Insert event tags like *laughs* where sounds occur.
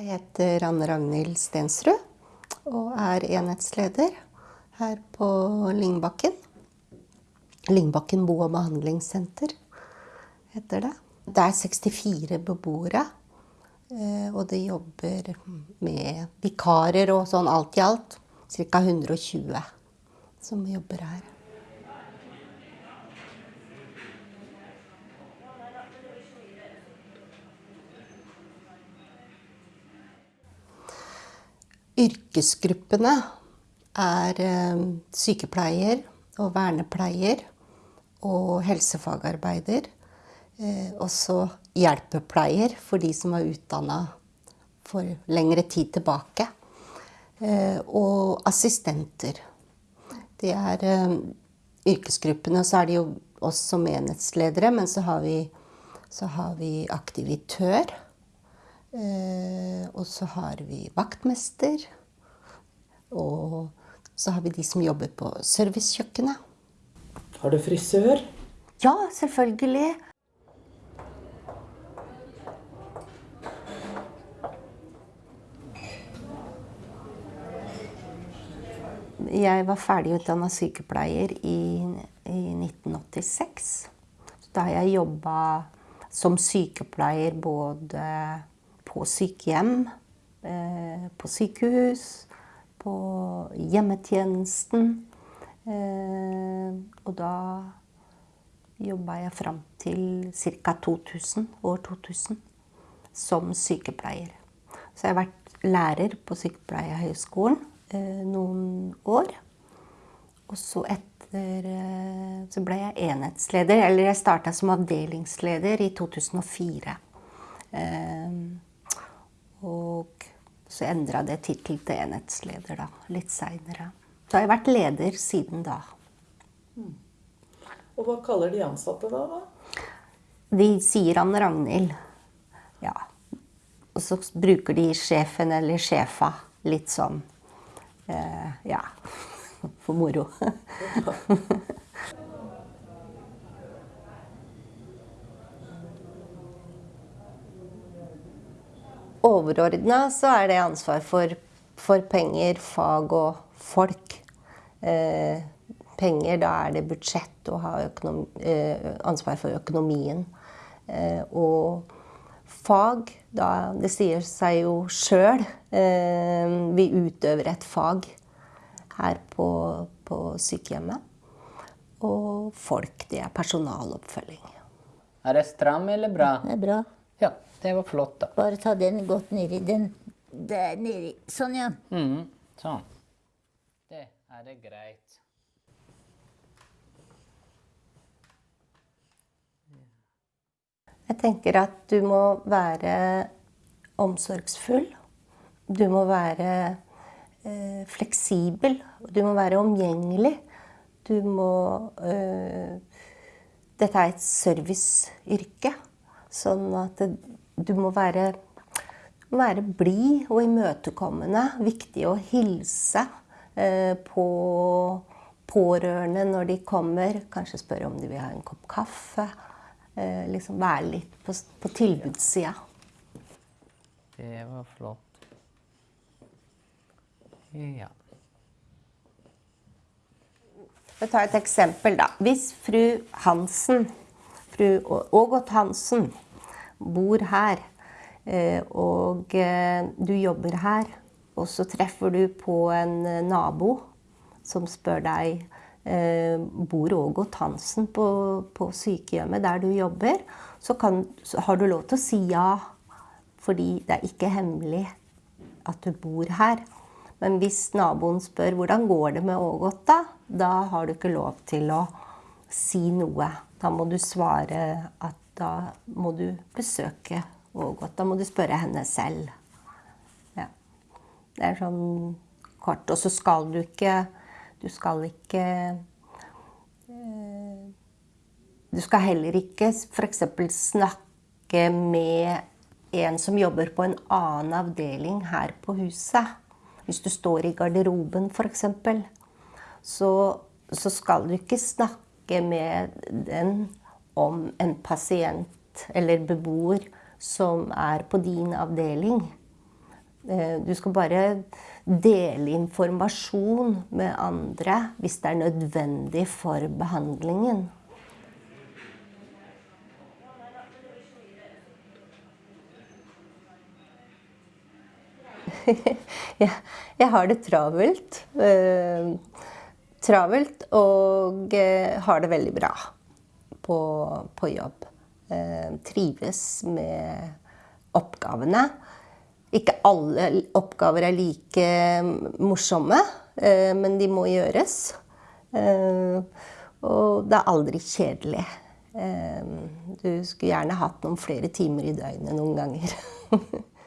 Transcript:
Jeg heter Anne Ragnhild Stensrud og er enhetsleder her på Lyngbakken. Lyngbakken bo- og behandlingssenter heter det. Det er 64 beboere, eh, og de jobber med vikarer og sånn alt i alt. Ca. 120 som jobber her. Yrkesgruppene er eh, sykepleier og vernepleier og helsefagarbeider. Eh, også hjelpepleier for de som er utdanna for lengre tid tilbake. Eh, og assistenter. Det er yrkesgruppene. Så er det jo oss som enhetsledere, men så har vi, så har vi aktivitør. Eh, og så har vi vaktmester. Og så har vi de som jobber på servicekjøkkenet. Har du frisør? Ja, selvfølgelig. Jeg var ferdigutdanna sykepleier i, i 1986. Da har jeg jobba som sykepleier både på sykehjem, eh, på sykehus, på hjemmetjenesten. Eh, og da jobba jeg fram til ca. 2000, år 2000 som sykepleier. Så jeg har vært lærer på Sykepleierhøgskolen eh, noen år. Og så etter så ble jeg enhetsleder, eller jeg starta som avdelingsleder i 2004. Så endra det tittel til enhetsleder da, litt seinere. Så har jeg vært leder siden da. Mm. Og hva kaller de ansatte da? da? De sier Anne Ragnhild. Ja. Og så bruker de sjefen eller sjefa litt sånn eh, ja, *laughs* for moro. *laughs* Overordna så er det ansvar for, for penger, fag og folk. Eh, penger, da er det budsjett og ha eh, ansvar for økonomien. Eh, og fag, da Det sier seg jo sjøl. Eh, vi utøver et fag her på, på sykehjemmet. Og folk, det er personaloppfølging. Er det stram eller bra? Det er bra. Ja, det var flott, da. Bare ta den godt nedi. Den der nedi. Sånn, ja. Mm, sånn. Det er det greit. Jeg tenker at du må være omsorgsfull. Du må være eh, fleksibel. Du må være omgjengelig. Du må eh, Dette er et serviceyrke. Sånn at det, du må være, være blid og imøtekommende. Viktig å hilse eh, på pårørende når de kommer. Kanskje spørre om de vil ha en kopp kaffe. Eh, liksom være litt på, på tilbudssida. Det var flott. Ja. Vi tar et eksempel, da. Hvis fru Hansen, fru Ågot Hansen, bor her, eh, og eh, du jobber her, og så treffer du på en nabo som spør deg bor Ågot Hansen på, på, sykehjemmet der du jobber, så, kan, så har du lov til å si ja. Fordi det er ikke hemmelig at du bor her. Men hvis naboen spør hvordan går det med Ågot, da, da har du ikke lov til å si noe. Da må du svare at da må du besøke Ågot. Da må du spørre henne selv. Ja. Det er sånn kort. Og så skal du ikke Du skal ikke eh, Du skal heller ikke f.eks. snakke med en som jobber på en annen avdeling her på huset. Hvis du står i garderoben f.eks., så, så skal du ikke snakke med den om en pasient eller beboer som er på din avdeling. Eh, Du skal bare dele informasjon med andre hvis det er nødvendig for behandlingen. *laughs* jeg, har det travelt. Eh, travelt og eh, har det veldig bra på, på jobb. Eh, trives med oppgavene. Ikke alle oppgaver er like morsomme, eh, men de må gjøres. Eh, og det er aldri kjedelig. Eh, du skulle gjerne hatt noen flere timer i døgnet noen ganger. *laughs*